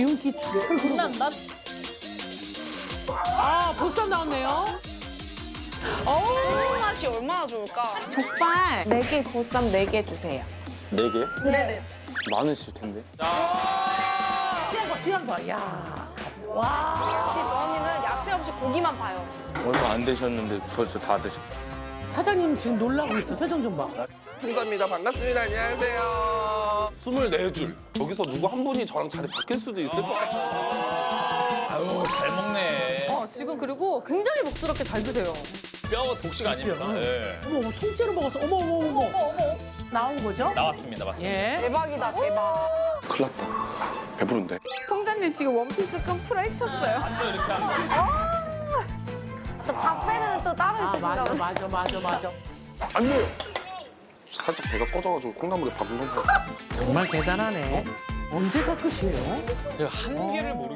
기운기 쫙. 난, 난 아, 보쌈 나왔네요. 이 맛이 얼마나 좋을까? 족발 4개, 보쌈 4개 주세요. 네 개? 네네. 많으실 텐데. 시간 봐, 시간 봐. 야. 와. 역시 저 언니는 야채 없이 고기만 봐요. 얼마 안 되셨는데 벌써 다 드셨. 사장님 지금 놀라고 있어. 표정 좀 봐. 감사합니다. 반갑습니다. 안녕하세요. 24줄. 여기서 누구 한 분이 저랑 자리 바뀔 수도 있을 것 같아요. 아유 잘 먹네. 어, 지금 그리고 굉장히 복스럽게 잘 드세요. 뼈 독식 아닙니다. 예. 어머, 어머, 통째로 먹었어. 어머, 어머, 어머. 나온 거죠? 나왔습니다, 맞습니다. 예. 대박이다, 대박. 큰일 났다. 배부른데. 통장님 지금 원피스 끈 풀어헤쳤어요. 완전 이렇게 하면 또 밥배는 또 따로 아, 맞아, 있으신가 맞아, 맞아, 맞아. 안 돼요. 살짝 배가 꺼져가지고 콩나물에 밥을 넣어. 정말 대단하네. 언제가 끝이에요? 제가 한계를 모르.